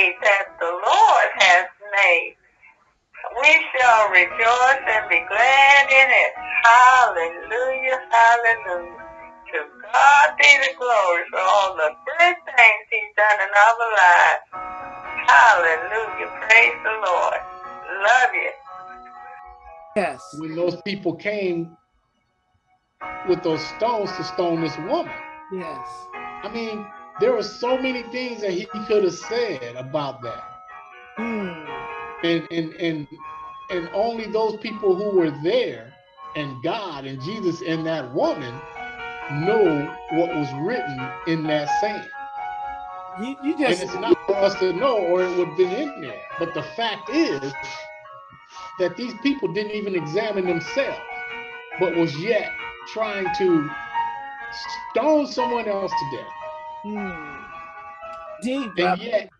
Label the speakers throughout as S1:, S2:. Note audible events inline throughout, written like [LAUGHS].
S1: day that the Lord has made. We shall rejoice and be glad in it. Hallelujah, hallelujah. To God be the glory for all the good things he's done in our lives. Hallelujah, praise the Lord. Love you.
S2: Yes.
S3: When those people came with those stones to stone this woman.
S2: Yes.
S3: I mean, there were so many things that he could have said about that.
S2: Mm.
S3: And and and and only those people who were there and God and Jesus and that woman know what was written in that sand.
S2: You, you just
S3: and it's not for us to know or it would have been in there. But the fact is that these people didn't even examine themselves, but was yet trying to stone someone else to death.
S2: Mm. deep.
S3: And yet,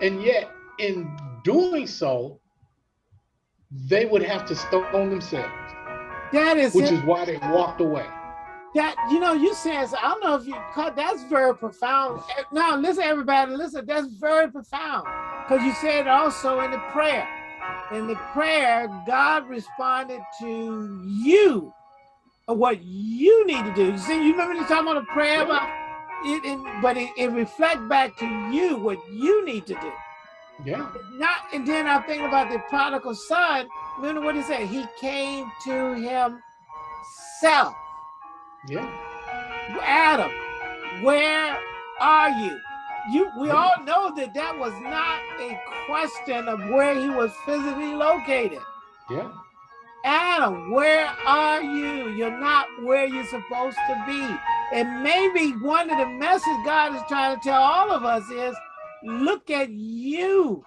S3: and yet in doing so, they would have to stone themselves,
S2: that is
S3: which
S2: it.
S3: is why they walked away.
S2: that you know you saying so- I don't know if you caught that's very profound. Eh, Now listen, everybody, listen. That's very profound because you said also in the prayer. In the prayer, God responded to you what you need to do. You see, you remember you talking about a prayer about it, it but it, it reflect back to you what you need to do.
S3: Yeah,
S2: Not and then I think about the prodigal son. Remember what he said? He came to himself.
S3: yeah,
S2: Adam, where are you? You, we all know that that was not a question of where he was physically located.
S3: yeah,
S2: Adam, where are you? You're not where you're supposed to be. And maybe one of the messages God is trying to tell all of us is, look at you.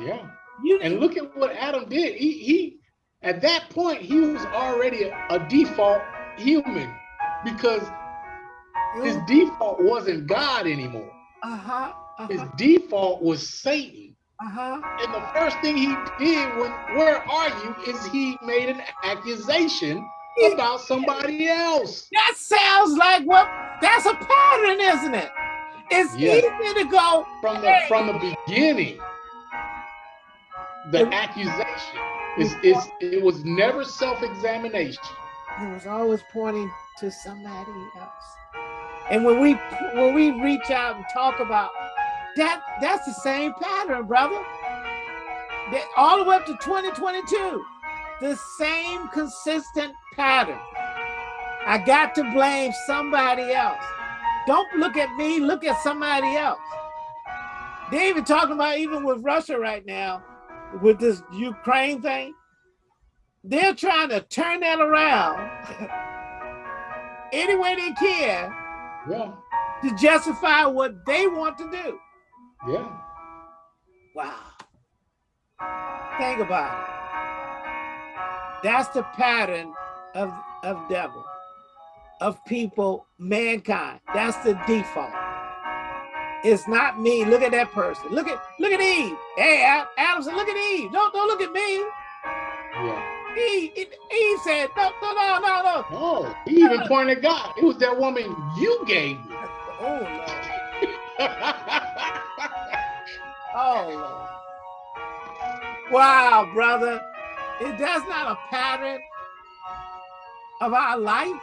S3: yeah.
S2: You
S3: And look at what Adam did. He he at that point he was already a, a default human because his default wasn't God anymore.
S2: uh-huh,
S3: His
S2: uh-huh,
S3: default was Satan.
S2: uh-huh.
S3: And the first thing he did when where are you is he made an accusation about somebody else.
S2: That sounds like what that's a pattern, isn't it? It's
S3: Yeah.
S2: easy to go,
S3: From the
S2: Hey.
S3: from the beginning. The
S2: It-
S3: accusation is is it was never self-examination.
S2: it was always pointing to somebody else. And when we when we reach out and talk about that, that's the same pattern, brother. That all the way up to 2022, the same consistent pattern. I got to blame somebody else. Don't look at me, look at somebody else. They even talking about even with Russia right now, with this Ukraine thing. They're trying to turn that around [LAUGHS] any way they can
S3: Yeah,
S2: to justify what they want to do.
S3: yeah.
S2: Wow. Think about it. That's the pattern of, of devil, of people, mankind. That's the default. It's not me. Look at that person. Look at look at Eve. Hey, Ad- Adam said, look at Eve. Don't don't look at me.
S3: Yeah.
S2: Eve, Eve said, no, no, no, no, no.
S3: Oh, he even uh, pointed God. It was that woman you gave me. [LAUGHS]
S2: Oh Lord. [LAUGHS] Oh Lord. Wow, brother. Is that's not a pattern of our life?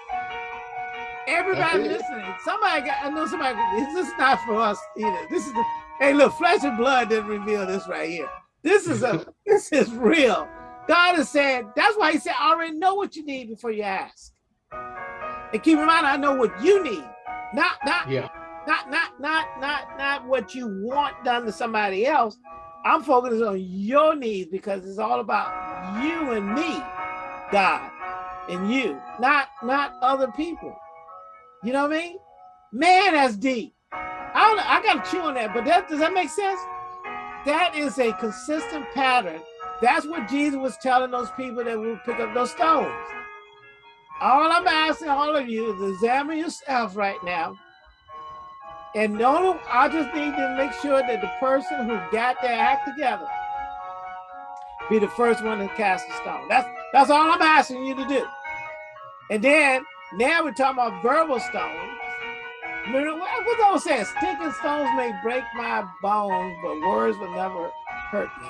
S2: Everybody listening, somebody got I know somebody this is not for us either. This is the hey look, flesh and blood didn't reveal this right here. This is a [LAUGHS] this is real. God has said, that's why he said, I already know what you need before you ask. And keep in mind, I know what you need. Not not
S3: yeah,
S2: not not not not not what you want done to somebody else. I'm focused on your needs because it's all about you and me, God, and you, not not other people. You know what I mean? Man, that's deep. I don't, I got to chew on that, but that does that make sense? That is a consistent pattern. That's what Jesus was telling those people that will pick up those stones. All I'm asking all of you is examine yourself right now and no, I just need to make sure that the person who got their act together be the first one to cast a stone. That's that's all I'm asking you to do. And then now we're talking about verbal stones. Remember what what's all saying? Stick and stones may break my bones, but words will never hurt me.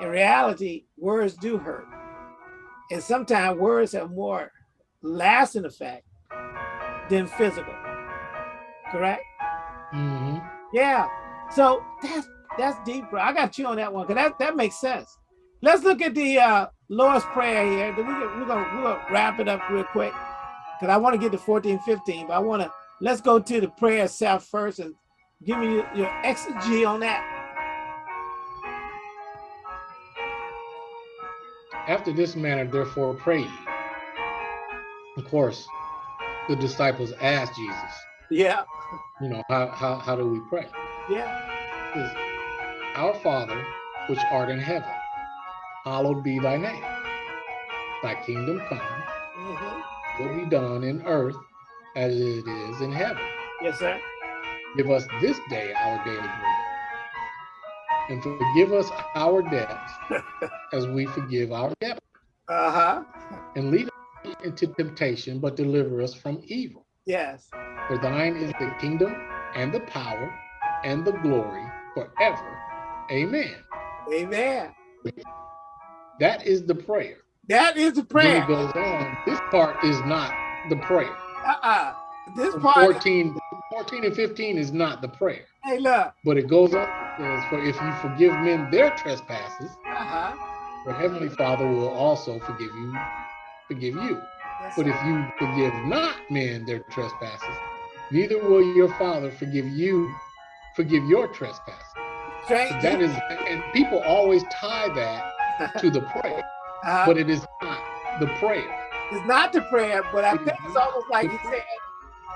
S2: In reality, words do hurt. And sometimes words have more lasting effect than physical. Correct?
S3: hmm
S2: Yeah. So that's that's deep, bro. I got you on that one because that, that makes sense. Let's look at the uh Lord's Prayer here. We're gonna we're gonna wrap it up real quick because I want to get to 14, 15, but I want to let's go to the prayer itself first and give me your, your exegy on that.
S3: After this manner, therefore, pray ye. Of course, the disciples asked Jesus,
S2: Yeah,
S3: you know, how, how, how do we pray?
S2: yeah,
S3: our Father, which art in heaven, hallowed be thy name. Thy kingdom come,
S2: mhm.
S3: will be done in earth as it is in heaven.
S2: yes, sir.
S3: Give us this day our daily bread. And forgive us our debts [LAUGHS] as we forgive our debtors.
S2: Uh huh.
S3: And lead us into temptation, but deliver us from evil.
S2: Yes.
S3: For thine is the kingdom and the power and the glory forever. Amen.
S2: Amen.
S3: That is the prayer.
S2: That is the prayer.
S3: it goes on. This part is not the prayer.
S2: Uh-uh. This
S3: From
S2: part.
S3: 14, 14 and 15 is not the prayer.
S2: Hey, look.
S3: But it goes on. says, For if you forgive men their trespasses,
S2: Uh-huh.
S3: your heavenly Father will also forgive you, forgive you.
S2: Yes,
S3: But if you forgive not men their trespasses, neither will your Father forgive you, forgive your trespasses.
S2: Straight.
S3: That is, and people always tie that [LAUGHS] to the prayer,
S2: uh,
S3: but it is not the prayer.
S2: it's not the prayer, but I
S3: It
S2: think it's almost like he said,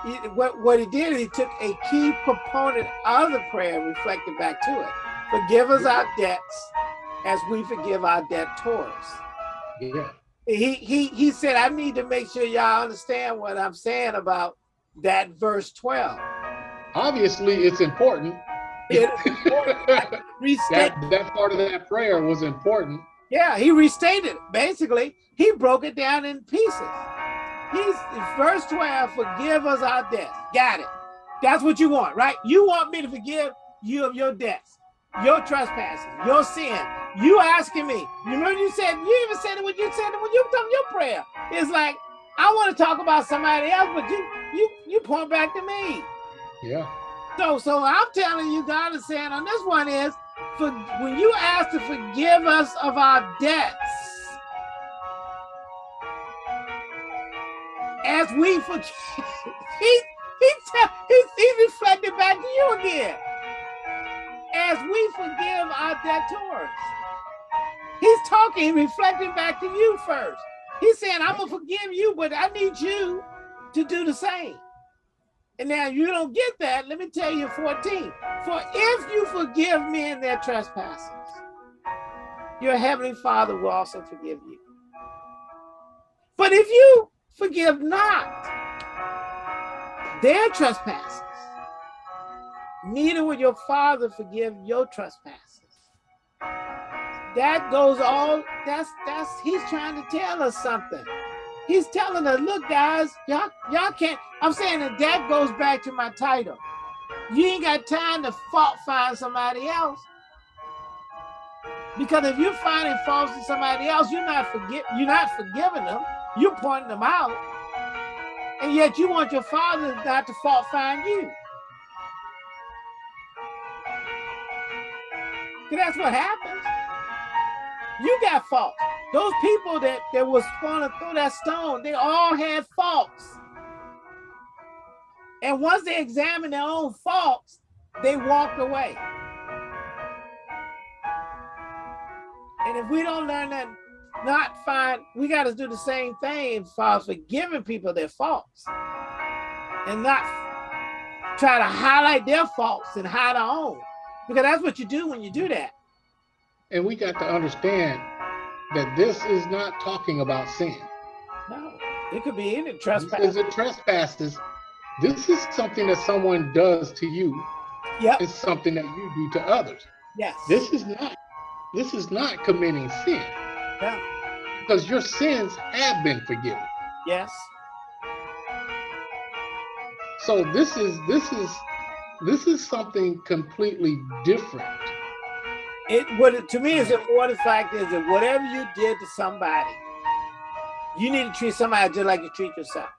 S2: he, what, what he did, he took a key component of the prayer and reflected back to it. Forgive us our debts as we forgive our debtors.
S3: Yeah.
S2: He, he, he said, I need to make sure y'all understand what I'm saying about that verse 12.
S3: Obviously, it's important.
S2: It important. [LAUGHS]
S3: That that part of that prayer was important.
S2: Yeah, he restated it. Basically, he broke it down in pieces. He's verse 12, forgive us our debts. Got it. That's what you want, right? You want me to forgive you of your debts, your trespasses, your sin. You asking me. You remember you said, you even said it when you said it when you were talking your prayer. It's like, I want to talk about somebody else, but you you you point back to me.
S3: Yeah.
S2: So, so I'm telling you, God is saying on this one is, for when you ask to forgive us of our debts, as we forgive, [LAUGHS] he he he, he reflected back to you again. As we forgive our debtors, he's talking, reflecting back to you first. He's saying, "I'm gonna forgive you, but I need you to do the same." And now you don't get that. Let me tell you 14. For if you forgive men their trespasses, your heavenly Father will also forgive you. But if you forgive not their trespasses, neither will your Father forgive your trespasses. That goes all, that's, that's, he's trying to tell us something. He's telling us, look, guys, y'all, y'all can't. I'm saying that that goes back to my title. You ain't got time to fault find somebody else. Because if you're finding faults in somebody else, you're not forgive you're not forgiving them. You're pointing them out. And yet you want your father not to fault find you. that's what happens. You got faults. Those people that, that was going to throw that stone, they all had faults. And once they examined their own faults, they walked away. And if we don't learn that, not find, we got to do the same thing as far as forgiving people their faults and not try to highlight their faults and hide our own. Because that's what you do when you do that.
S3: And we got to understand that this is not talking about sin.
S2: No, it could be any trespass.
S3: is a trespasses. This is something that someone does to you.
S2: Yep.
S3: It's something that you do to others.
S2: Yes.
S3: This is not this is not committing sin
S2: Yeah.
S3: because your sins have been forgiven.
S2: Yes.
S3: So this is this is this is something completely different.
S2: It what it, to me is important fact is that whatever you did to somebody, you need to treat somebody just like you treat yourself.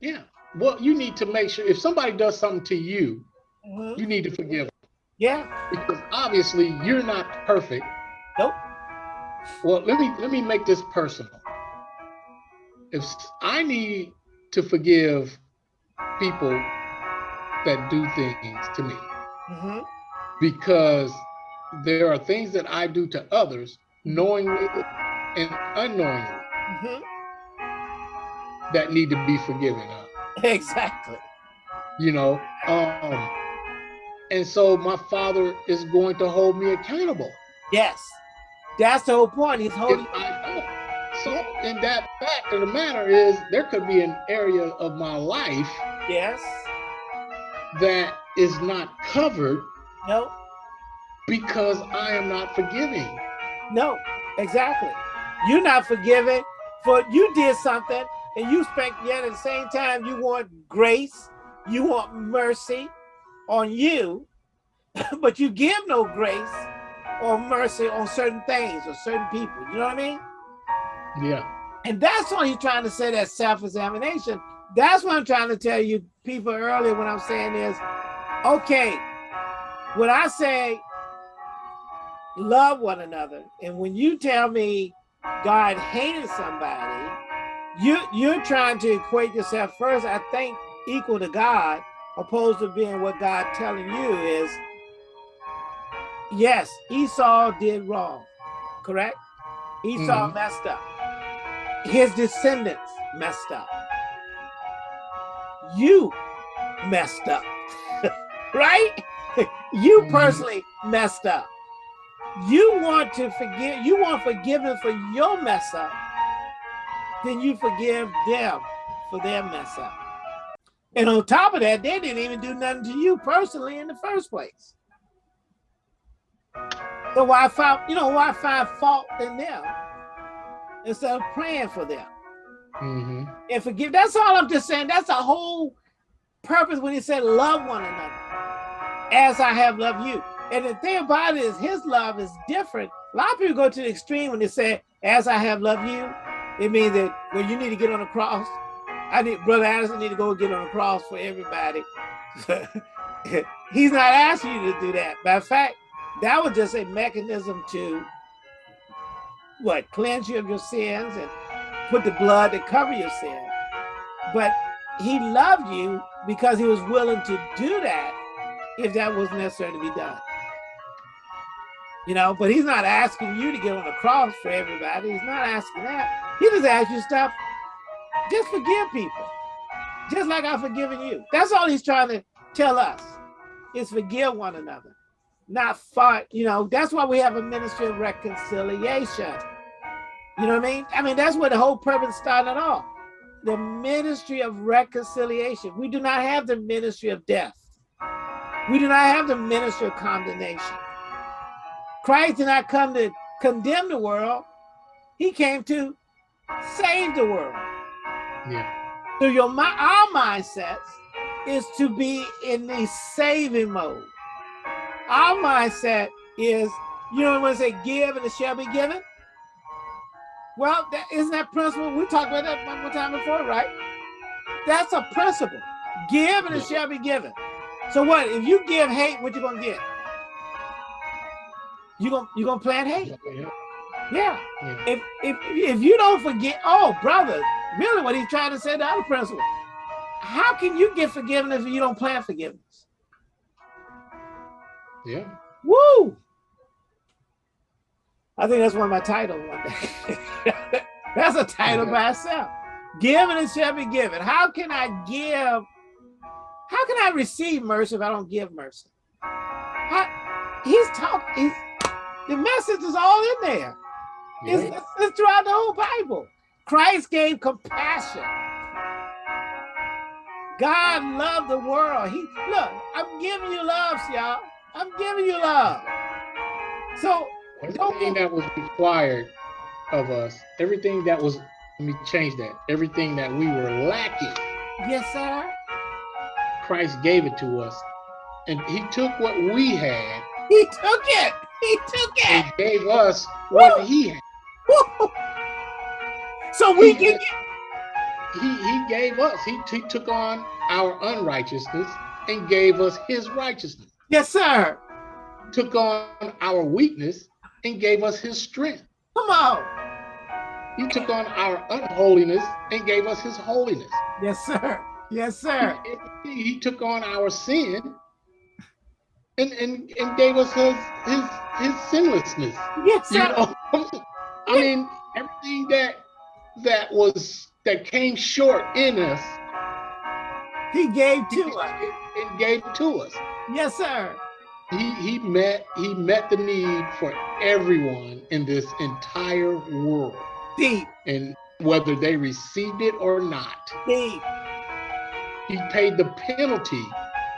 S3: Yeah. Well, you need to make sure if somebody does something to you,
S2: Mhm.
S3: you need to forgive them
S2: Yeah.
S3: because obviously you're not perfect.
S2: Nope.
S3: Well, let me let me make this personal. If I need to forgive people that do things to me
S2: Mhm.
S3: because there are things that I do to others knowingly and unknowingly
S2: Mhm.
S3: that need to be forgiven of. [LAUGHS]
S2: Exactly.
S3: You know, um, and so my father is going to hold me accountable
S2: Yes. That's the whole point. He's holding.
S3: So, in that fact of the matter is, there could be an area of my life
S2: Yes.
S3: that is not covered
S2: No.
S3: because I am not forgiving.
S2: No. Exactly. You're not forgiving for you did something and you expect yet at the same time you want grace, you want mercy on you, [LAUGHS] but you give no grace or mercy on certain things or certain people. You know what I mean?
S3: Yeah.
S2: And that's why he's trying to say that self-examination. That's what I'm trying to tell you people earlier when I'm saying is, okay, when I say love one another, and when you tell me God hated somebody, you you're trying to equate yourself first, I think, equal to God, opposed to being what God telling you is, yes, Esau did wrong, correct? Esau
S3: Mhm.
S2: messed up. His descendants messed up. You messed up, [LAUGHS] right? [LAUGHS] You
S3: Mhm.
S2: personally messed up. You want to forgive, you want forgiveness for your mess up, then you forgive them for their mess up. And on top of that, they didn't even do nothing to you personally in the first place. So why find, you know, why find fault in them instead of praying for them
S3: hmm
S2: and forgive? That's all I'm just saying. That's the whole purpose when he said, love one another as I have loved you. And the thing about it is his love is different. A lot of people go to the extreme when they say, as I have loved you, it means that well, you need to get on the cross. I need Brother Anderson need to go get on the cross for everybody. [LAUGHS] He's not asking you to do that. Of fact, that was just a mechanism to what cleanse you of your sins and put the blood to cover your sin. But he loved you because he was willing to do that if that was necessary to be done. You know, but he's not asking you to get on the cross for everybody. He's not asking that. He just asks you stuff. Just forgive people. Just like I've forgiven you. That's all he's trying to tell us is forgive one another. Not fight, you know, that's why we have a ministry of reconciliation. You know what I mean? I mean, that's where the whole purpose started off. The ministry of reconciliation. We do not have the ministry of death. We do not have the ministry of condemnation. Christ did not come to condemn the world. He came to save the world.
S3: Yeah.
S2: So your our mindsets is to be in the saving mode. Our mindset is, you know, when they say give and it shall be given. Well, that isn't that principle? We talked about that one more time before, right? That's a principle. Give and it shall be given. So what? If you give hate, what you gonna get? You gonna you gonna plant hate?
S3: Yeah.
S2: Yeah.
S3: Yeah.
S2: If if if you don't forget, oh brother, really what he's trying to say the other principle. How can you get forgiveness if you don't plan forgiveness?
S3: Yeah.
S2: Woo! I think that's one of my titles one day. [LAUGHS] that's a title by itself. Give and it shall be given. How can I give? How can I receive mercy if I don't give mercy? He's talking. The message is all in there. It's, it's throughout the whole Bible. Christ gave compassion. God loved the world. He look, I'm giving you love, y'all. I'm giving you love. So
S3: Everything that was required of us, everything that was, let me change that, everything that we were lacking,
S2: yes, sir.
S3: Christ gave it to us. And he took what we had.
S2: He took it. He took it.
S3: And gave us what Woo! he had. Woo!
S2: So we he, can
S3: he, he gave us, he, he took on our unrighteousness and gave us his righteousness.
S2: Yes, sir.
S3: Took on our weakness and gave us his strength.
S2: Come on.
S3: He took on our unholiness and gave us his holiness.
S2: Yes, sir. Yes, sir.
S3: He, he took on our sin and, and, and gave us his, his, his sinlessness.
S2: Yes, sir. You know? [LAUGHS]
S3: I mean, everything that that was that came short in us,
S2: he gave to he, us.
S3: And gave to us.
S2: Yes, sir.
S3: He he met he met the need for everyone in this entire world.
S2: Deep.
S3: And whether they received it or not.
S2: Deep.
S3: He paid the penalty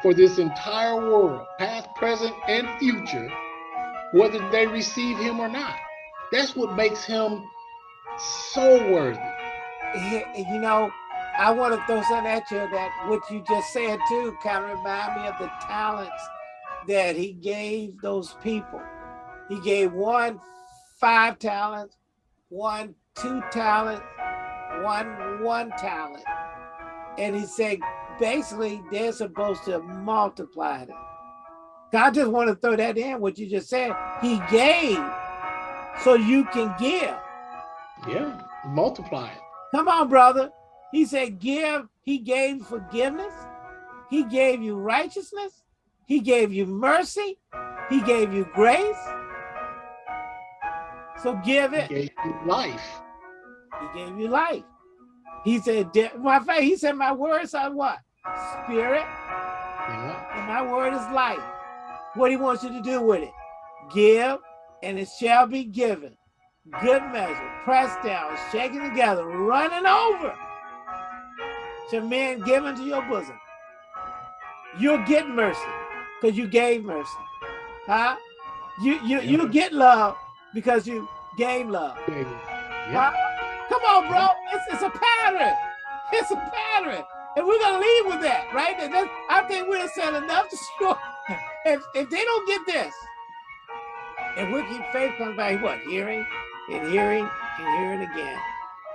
S3: for this entire world, past, present, and future, whether they receive him or not. That's what makes him so worthy.
S2: You know, I want to throw something at you that what you just said too kind of remind me of the talents that he gave those people. He gave one five talents, one two talents, one one talent. And he said, basically, they're supposed to multiply it. God just want to throw that in, what you just said. He gave so you can give.
S3: Yeah, multiply it.
S2: Come on, brother. He said, give. He gave forgiveness. He gave you righteousness. He gave you mercy. He gave you grace. So give it.
S3: He gave you life.
S2: He gave you life. He said, my faith, he said, my words are what? Spirit. Yeah. And my word is life. What he wants you to do with it. Give, and it shall be given. Good measure, pressed down, shaken together, running over. To men given to your bosom. You'll get mercy because you gave mercy. Huh? You you you get love because you gave love. Yeah. Huh? Come on, bro. It's, it's a pattern. It's a pattern. And we're gonna leave with that, right? And I think we're said enough to [LAUGHS] show if if they don't get this, and we keep faith comes by what? Hearing and hearing and hearing again.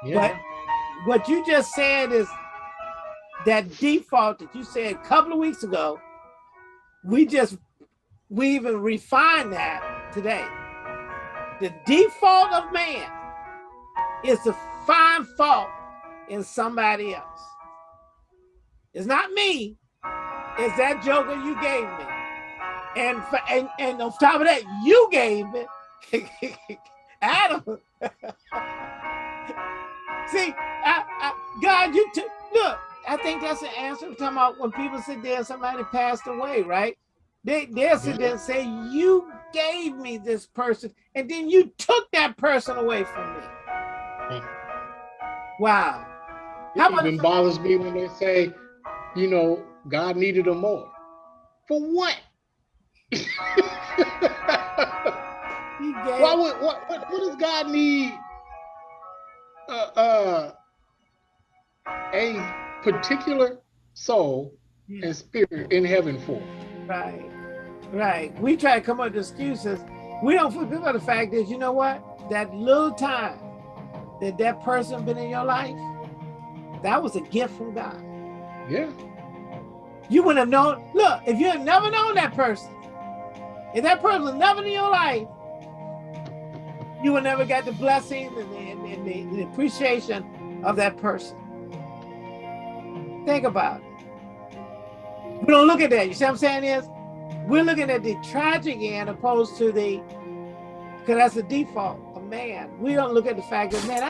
S2: Yeah. But what you just said is that default that you said a couple of weeks ago, we just we even refined that today. The default of man is to find fault in somebody else. It's not me. It's that joker you gave me. And, for, and, and on top of that, you gave it. [LAUGHS] Adam. [LAUGHS] See, I, I, God, you took, look, I think that's the answer. We're talking about when people sit there and somebody passed away, right? They, they'll sit there and say, you gave me this person, and then you took that person away from me. Hmm. Wow.
S3: How it even bothers me when they say, you know, God needed them more. For what? Why would what, what what does God need uh, uh, a particular soul and spirit in heaven for?
S2: Right, right. We try to come up with excuses. We don't forget about the fact that you know what? That little time that that person been in your life, that was a gift from God.
S3: Yeah.
S2: You wouldn't have known, look, if you had never known that person, if that person was never in your life, you would never get the blessing and the, and the, the appreciation of that person. Think about it. We don't look at that. You see what I'm saying is? We're looking at the tragic end opposed to the, because that's the default of man. We don't look at the fact that, man,